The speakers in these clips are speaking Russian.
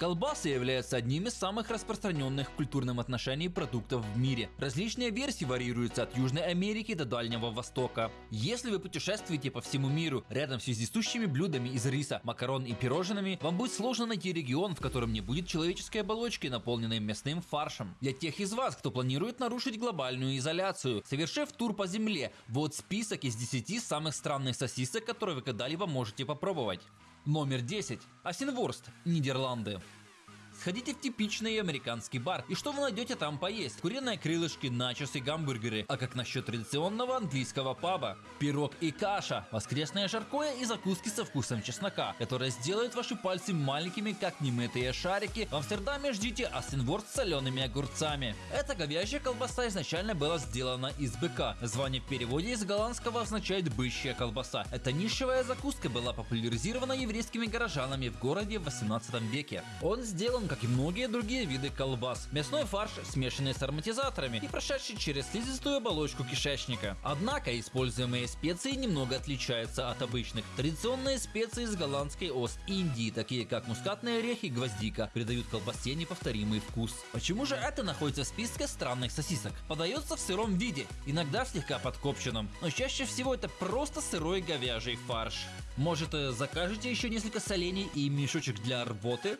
Колбасы являются одним из самых распространенных в культурном отношении продуктов в мире. Различные версии варьируются от Южной Америки до Дальнего Востока. Если вы путешествуете по всему миру рядом с вездесущими блюдами из риса, макарон и пирожными, вам будет сложно найти регион, в котором не будет человеческой оболочки, наполненной мясным фаршем. Для тех из вас, кто планирует нарушить глобальную изоляцию, совершив тур по земле, вот список из 10 самых странных сосисок, которые вы когда-либо можете попробовать. Номер 10. Осенворст, Нидерланды. Сходите в типичный американский бар, и что вы найдете там поесть? Куриные крылышки, начосы, гамбургеры. А как насчет традиционного английского паба? Пирог и каша, воскресное жаркое и закуски со вкусом чеснока, которые сделают ваши пальцы маленькими, как немытые шарики. В Амстердаме ждите осенворст с солеными огурцами. Эта говяжья колбаса изначально была сделана из быка. Название в переводе из голландского означает бычья колбаса. Эта нишевая закуска была популяризирована еврейскими горожанами в городе в 18 веке. Он сделан как и многие другие виды колбас. Мясной фарш, смешанный с ароматизаторами и прошедший через слизистую оболочку кишечника. Однако используемые специи немного отличаются от обычных. Традиционные специи из голландской Ост-Индии, такие как мускатные орехи и гвоздика, придают колбасе неповторимый вкус. Почему же это находится в списке странных сосисок? Подается в сыром виде, иногда слегка подкопченном, но чаще всего это просто сырой говяжий фарш. Может э, закажете еще несколько солений и мешочек для рвоты?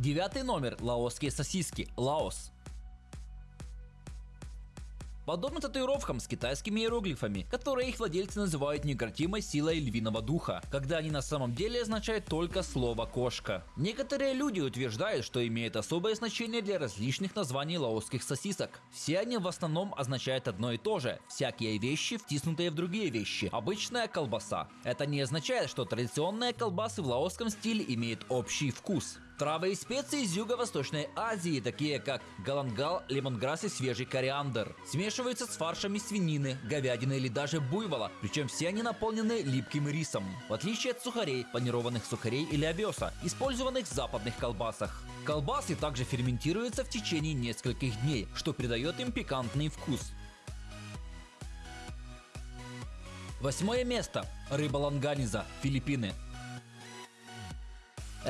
Девятый номер. Лаосские сосиски. Лаос. Подобно татуировкам с китайскими иероглифами, которые их владельцы называют неукротимой силой львиного духа, когда они на самом деле означают только слово кошка. Некоторые люди утверждают, что имеют особое значение для различных названий лаосских сосисок. Все они в основном означают одно и то же – всякие вещи, втиснутые в другие вещи, обычная колбаса. Это не означает, что традиционные колбасы в лаосском стиле имеют общий вкус. Травы и специи из Юго-Восточной Азии, такие как галангал, лемонграсс и свежий кориандр, смешиваются с фаршами свинины, говядины или даже буйвола, причем все они наполнены липким рисом, в отличие от сухарей, панированных сухарей или овеса, использованных в западных колбасах. Колбасы также ферментируются в течение нескольких дней, что придает им пикантный вкус. Восьмое место. Рыба ланганиза, Филиппины.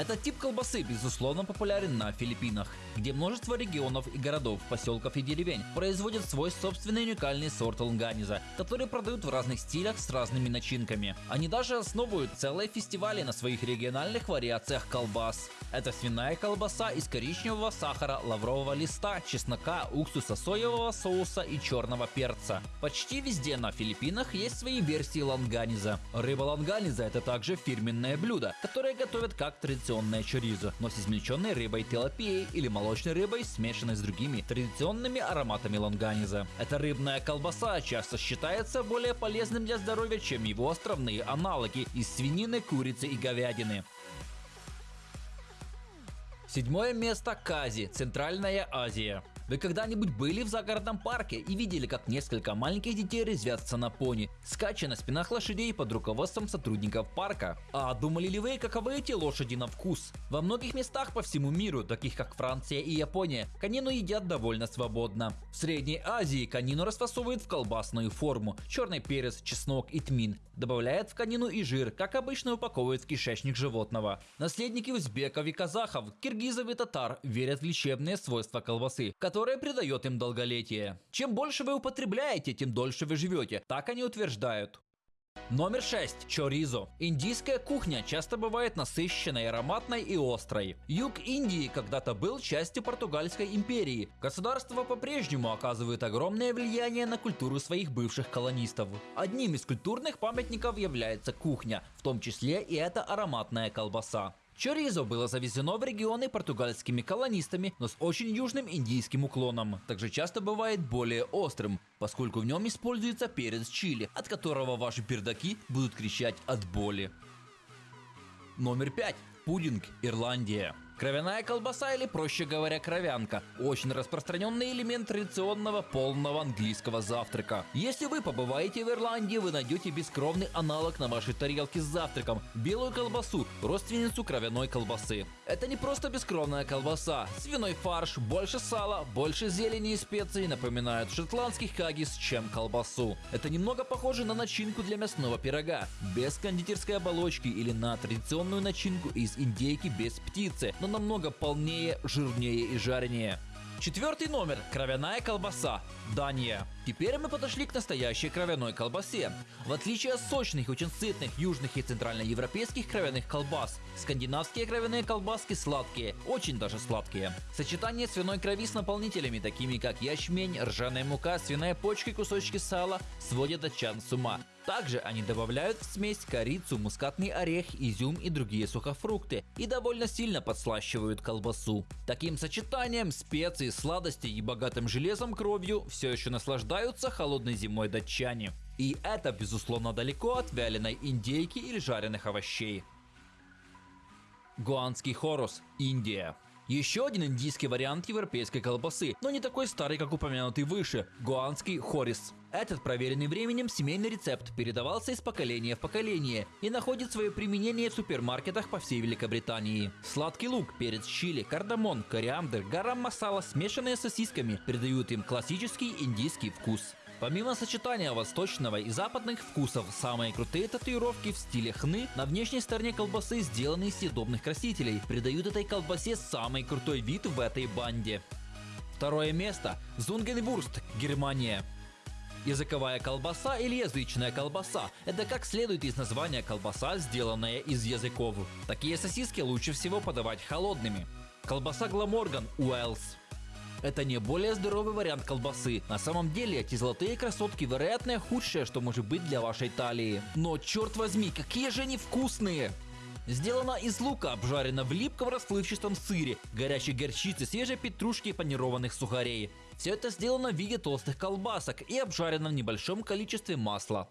Этот тип колбасы безусловно популярен на Филиппинах, где множество регионов и городов, поселков и деревень производят свой собственный уникальный сорт ланганиза, который продают в разных стилях с разными начинками. Они даже основывают целые фестивали на своих региональных вариациях колбас. Это свиная колбаса из коричневого сахара, лаврового листа, чеснока, уксуса, соевого соуса и черного перца. Почти везде на Филиппинах есть свои версии ланганиза. Рыба ланганиза это также фирменное блюдо, которое готовят как традиционное чоризо, но с измельченной рыбой тилапией или молочной рыбой, смешанной с другими традиционными ароматами лонганиза. Эта рыбная колбаса часто считается более полезным для здоровья, чем его островные аналоги из свинины, курицы и говядины. Седьмое место Кази, Центральная Азия. Вы когда-нибудь были в загородном парке и видели, как несколько маленьких детей резвятся на пони, скача на спинах лошадей под руководством сотрудников парка? А думали ли вы, каковы эти лошади на вкус? Во многих местах по всему миру, таких как Франция и Япония, конину едят довольно свободно. В Средней Азии конину расфасовывают в колбасную форму, черный перец, чеснок и тмин. Добавляют в конину и жир, как обычно упаковывают в кишечник животного. Наследники узбеков и казахов, киргизов и татар верят в лечебные свойства колбасы, которые которое придает им долголетие. Чем больше вы употребляете, тем дольше вы живете. Так они утверждают. Номер 6. Чоризо. Индийская кухня часто бывает насыщенной, ароматной и острой. Юг Индии когда-то был частью португальской империи. Государство по-прежнему оказывает огромное влияние на культуру своих бывших колонистов. Одним из культурных памятников является кухня, в том числе и эта ароматная колбаса. Чоризо было завезено в регионы португальскими колонистами, но с очень южным индийским уклоном. Также часто бывает более острым, поскольку в нем используется перец чили, от которого ваши пердаки будут кричать от боли. Номер 5. Пудинг, Ирландия. Кровяная колбаса или, проще говоря, кровянка – очень распространенный элемент традиционного полного английского завтрака. Если вы побываете в Ирландии, вы найдете бескровный аналог на вашей тарелке с завтраком – белую колбасу, родственницу кровяной колбасы. Это не просто бескровная колбаса. Свиной фарш, больше сала, больше зелени и специй напоминают шотландских хаггис, чем колбасу. Это немного похоже на начинку для мясного пирога, без кондитерской оболочки или на традиционную начинку из индейки без птицы, но намного полнее, жирнее и жаренее. Четвертый номер – кровяная колбаса. Дания. Теперь мы подошли к настоящей кровяной колбасе. В отличие от сочных, очень сытных южных и центральноевропейских кровяных колбас, скандинавские кровяные колбаски сладкие, очень даже сладкие. Сочетание свиной крови с наполнителями, такими как ячмень, ржаная мука, свиная почка и кусочки сала, сводят датчан с ума. Также они добавляют в смесь корицу, мускатный орех, изюм и другие сухофрукты и довольно сильно подслащивают колбасу. Таким сочетанием специй, сладостей и богатым железом кровью все еще наслаждаются холодной зимой датчане. И это, безусловно, далеко от вяленой индейки или жареных овощей. Гуанский хорус, Индия. Еще один индийский вариант европейской колбасы, но не такой старый, как упомянутый выше – гуанский хорис. Этот проверенный временем семейный рецепт передавался из поколения в поколение и находит свое применение в супермаркетах по всей Великобритании. Сладкий лук, перец чили, кардамон, кориандр, гарам-масала, смешанные с сосисками, придают им классический индийский вкус. Помимо сочетания восточного и западных вкусов, самые крутые татуировки в стиле хны на внешней стороне колбасы сделаны из съедобных красителей, придают этой колбасе самый крутой вид в этой банде. Второе место – Зунгенвурст, Германия. Языковая колбаса или язычная колбаса – это как следует из названия колбаса, сделанная из языков. Такие сосиски лучше всего подавать холодными. Колбаса Гламорган, Уэллс. Это не более здоровый вариант колбасы. На самом деле, эти золотые красотки вероятно худшее, что может быть для вашей талии. Но черт возьми, какие же они вкусные! Сделана из лука, обжарена в липком расплывчатом сыре, горячей горчицы, свежей петрушки и панированных сухарей. Все это сделано в виде толстых колбасок и обжарено в небольшом количестве масла.